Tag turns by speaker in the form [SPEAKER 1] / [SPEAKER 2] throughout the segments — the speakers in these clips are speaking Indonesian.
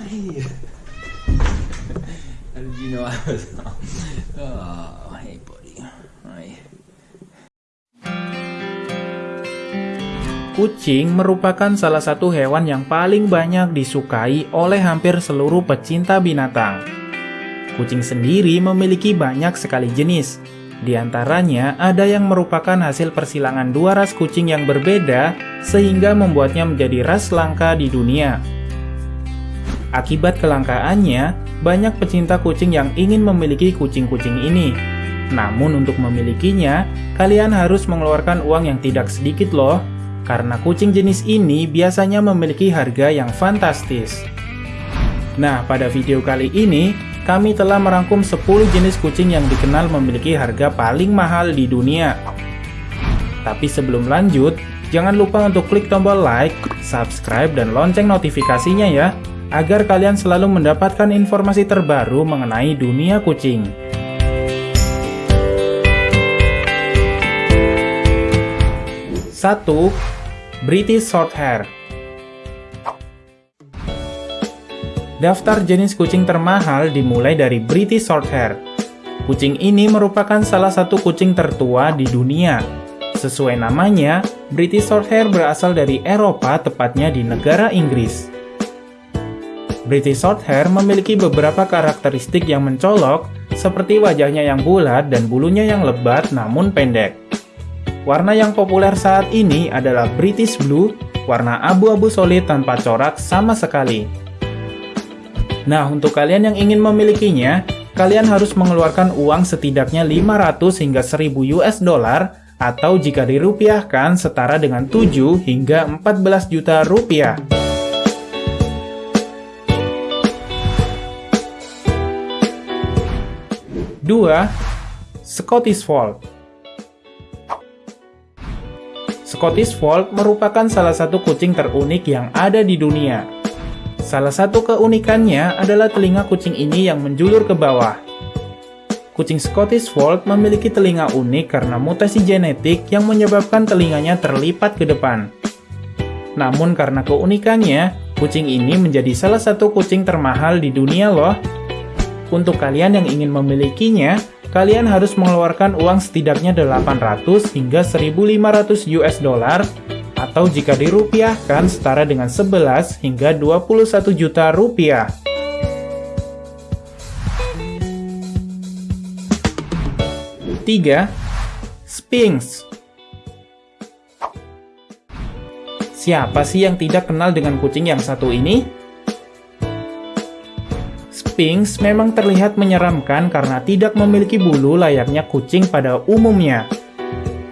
[SPEAKER 1] Hey. How did you know I was Oh, hey buddy. Hi.
[SPEAKER 2] Kucing merupakan salah satu hewan yang paling banyak disukai oleh hampir seluruh pecinta binatang. Kucing sendiri memiliki banyak sekali jenis. Di antaranya ada yang merupakan hasil persilangan dua ras kucing yang berbeda sehingga membuatnya menjadi ras langka di dunia. Akibat kelangkaannya, banyak pecinta kucing yang ingin memiliki kucing-kucing ini. Namun untuk memilikinya, kalian harus mengeluarkan uang yang tidak sedikit loh, karena kucing jenis ini biasanya memiliki harga yang fantastis. Nah, pada video kali ini, kami telah merangkum 10 jenis kucing yang dikenal memiliki harga paling mahal di dunia. Tapi sebelum lanjut, jangan lupa untuk klik tombol like, subscribe, dan lonceng notifikasinya ya, agar kalian selalu mendapatkan informasi terbaru mengenai dunia kucing. Satu, British Shorthair. Daftar jenis kucing termahal dimulai dari British Shorthair. Kucing ini merupakan salah satu kucing tertua di dunia. Sesuai namanya, British Shorthair berasal dari Eropa, tepatnya di negara Inggris. British Shorthair memiliki beberapa karakteristik yang mencolok, seperti wajahnya yang bulat dan bulunya yang lebat namun pendek. Warna yang populer saat ini adalah British Blue, warna abu-abu solid tanpa corak sama sekali. Nah, untuk kalian yang ingin memilikinya, kalian harus mengeluarkan uang setidaknya 500 hingga 1000 US dollar atau jika dirupiahkan setara dengan 7 hingga 14 juta rupiah. 2. Scottish Fold Scottish Fold merupakan salah satu kucing terunik yang ada di dunia. Salah satu keunikannya adalah telinga kucing ini yang menjulur ke bawah. Kucing Scottish Fold memiliki telinga unik karena mutasi genetik yang menyebabkan telinganya terlipat ke depan. Namun karena keunikannya, kucing ini menjadi salah satu kucing termahal di dunia loh. Untuk kalian yang ingin memilikinya, kalian harus mengeluarkan uang setidaknya 800 hingga 1500 US dollar atau jika dirupiahkan setara dengan 11 hingga 21 juta rupiah. Tiga, Sphinx Siapa sih yang tidak kenal dengan kucing yang satu ini? Sphinx memang terlihat menyeramkan karena tidak memiliki bulu layaknya kucing pada umumnya.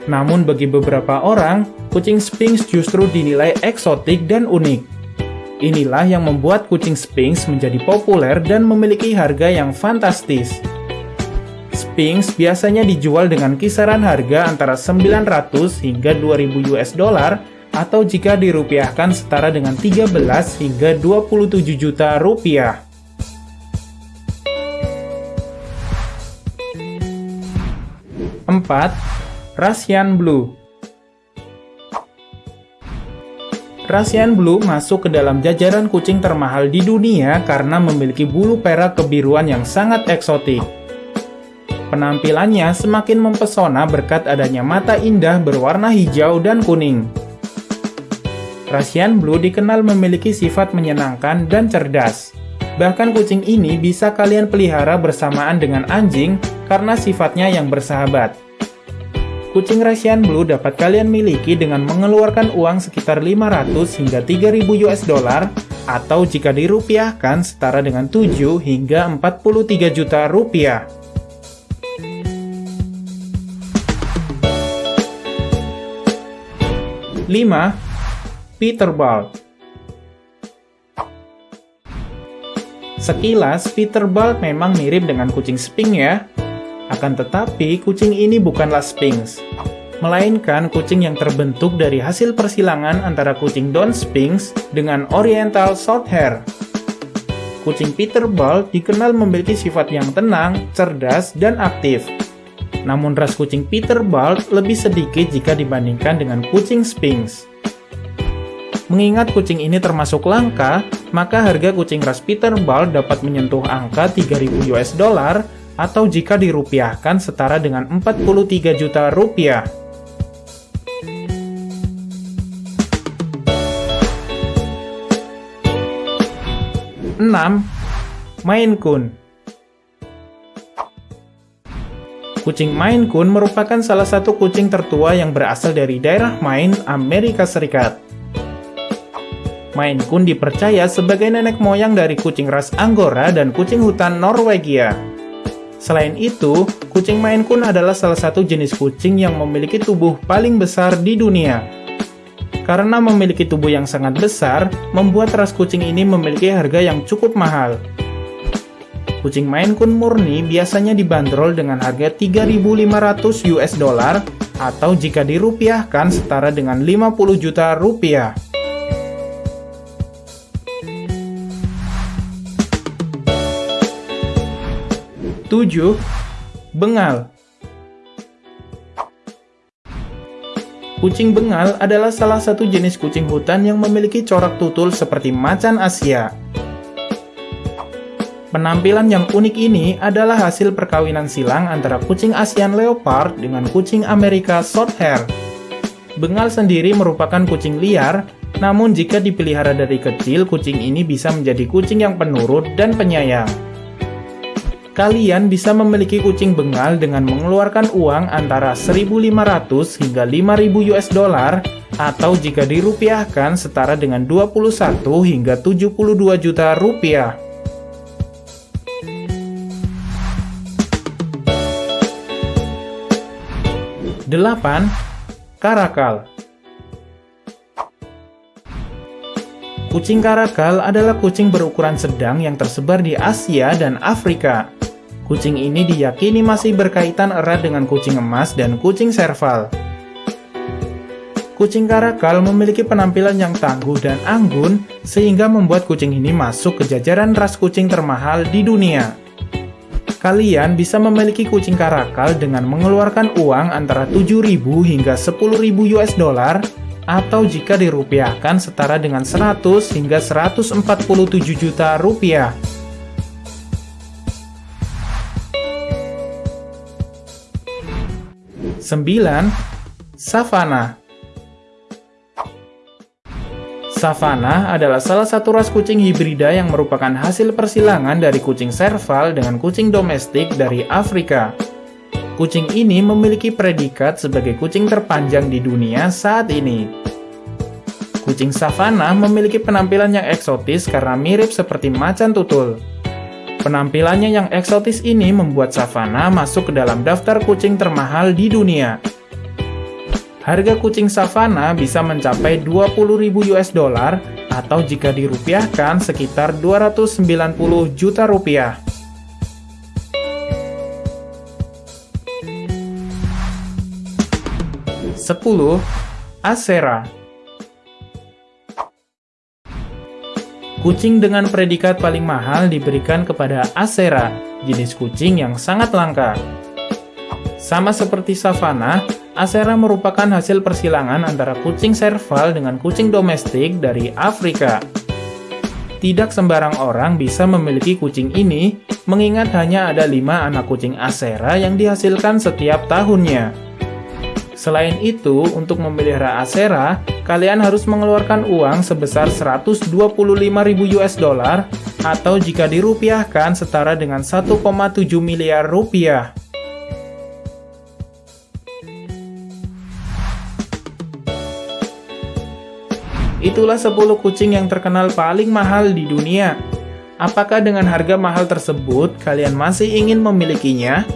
[SPEAKER 2] Namun bagi beberapa orang, kucing Sphinx justru dinilai eksotik dan unik. Inilah yang membuat kucing Sphinx menjadi populer dan memiliki harga yang fantastis. Sphinx biasanya dijual dengan kisaran harga antara 900 hingga 2000 US dollar atau jika dirupiahkan setara dengan 13 hingga 27 juta rupiah. 4. Russian Blue Russian Blue masuk ke dalam jajaran kucing termahal di dunia karena memiliki bulu perak kebiruan yang sangat eksotik. Penampilannya semakin mempesona berkat adanya mata indah berwarna hijau dan kuning. Russian Blue dikenal memiliki sifat menyenangkan dan cerdas. Bahkan kucing ini bisa kalian pelihara bersamaan dengan anjing karena sifatnya yang bersahabat. Kucing Russian Blue dapat kalian miliki dengan mengeluarkan uang sekitar 500 hingga 3000 US dollar atau jika dirupiahkan setara dengan 7 hingga 43 juta rupiah. Lima, Peterbilt Sekilas, Peterbilt memang mirip dengan kucing Sphinx ya. Akan tetapi, kucing ini bukanlah Sphinx, melainkan kucing yang terbentuk dari hasil persilangan antara kucing Don Sphinx dengan Oriental Shorthair. Kucing Peterbilt dikenal memiliki sifat yang tenang, cerdas, dan aktif. Namun ras kucing Peterbilt lebih sedikit jika dibandingkan dengan kucing Sphinx. Mengingat kucing ini termasuk langka, maka harga kucing ras Peterbilt dapat menyentuh angka 3000 US dollar atau jika dirupiahkan setara dengan 43 juta rupiah. 6. Maine Coon Kucing Maine Coon merupakan salah satu kucing tertua yang berasal dari daerah Maine, Amerika Serikat. Maine Coon dipercaya sebagai nenek moyang dari kucing ras Angora dan kucing hutan Norwegia. Selain itu, kucing Maine Coon adalah salah satu jenis kucing yang memiliki tubuh paling besar di dunia karena memiliki tubuh yang sangat besar, membuat ras kucing ini memiliki harga yang cukup mahal. Kucing Maine Coon murni biasanya dibanderol dengan harga 3.500 US dollar atau jika dirupiahkan setara dengan 50 juta rupiah. Tujuh, Bengal Kucing bengal adalah salah satu jenis kucing hutan yang memiliki corak tutul seperti macan Asia. Penampilan yang unik ini adalah hasil perkawinan silang antara kucing Asian Leopard dengan kucing Amerika Shorthair. Bengal sendiri merupakan kucing liar, namun jika dipelihara dari kecil, kucing ini bisa menjadi kucing yang penurut dan penyayang. Kalian bisa memiliki kucing bengal dengan mengeluarkan uang antara 1.500 hingga 5.000 US dollar atau jika dirupiahkan setara dengan 21 hingga 72 juta rupiah. Delapan, Karakal Kucing karakal adalah kucing berukuran sedang yang tersebar di Asia dan Afrika. Kucing ini diyakini masih berkaitan erat dengan kucing emas dan kucing serval. Kucing karakal memiliki penampilan yang tangguh dan anggun, sehingga membuat kucing ini masuk ke jajaran ras kucing termahal di dunia. Kalian bisa memiliki kucing karakal dengan mengeluarkan uang antara 7.000 hingga 10.000 US dollar, atau jika dirupiahkan setara dengan 100 hingga 147 juta rupiah. 9. Savana Savana adalah salah satu ras kucing hibrida yang merupakan hasil persilangan dari kucing serval dengan kucing domestik dari Afrika. Kucing ini memiliki predikat sebagai kucing terpanjang di dunia saat ini. Kucing savana memiliki penampilan yang eksotis karena mirip seperti macan tutul. Penampilannya yang eksotis ini membuat Savana masuk ke dalam daftar kucing termahal di dunia. Harga kucing Savana bisa mencapai 20.000 US dollar atau jika dirupiahkan sekitar 290 juta rupiah. Sepuluh, Asera Kucing dengan predikat paling mahal diberikan kepada Asera, jenis kucing yang sangat langka. Sama seperti Savannah, Asera merupakan hasil persilangan antara kucing serval dengan kucing domestik dari Afrika. Tidak sembarang orang bisa memiliki kucing ini, mengingat hanya ada lima anak kucing Asera yang dihasilkan setiap tahunnya. Selain itu, untuk memelihara Asera, kalian harus mengeluarkan uang sebesar 125.000 US dollar atau jika dirupiahkan setara dengan 1,7 miliar rupiah. Itulah 10 kucing yang terkenal paling mahal di dunia. Apakah dengan harga mahal tersebut kalian masih ingin memilikinya?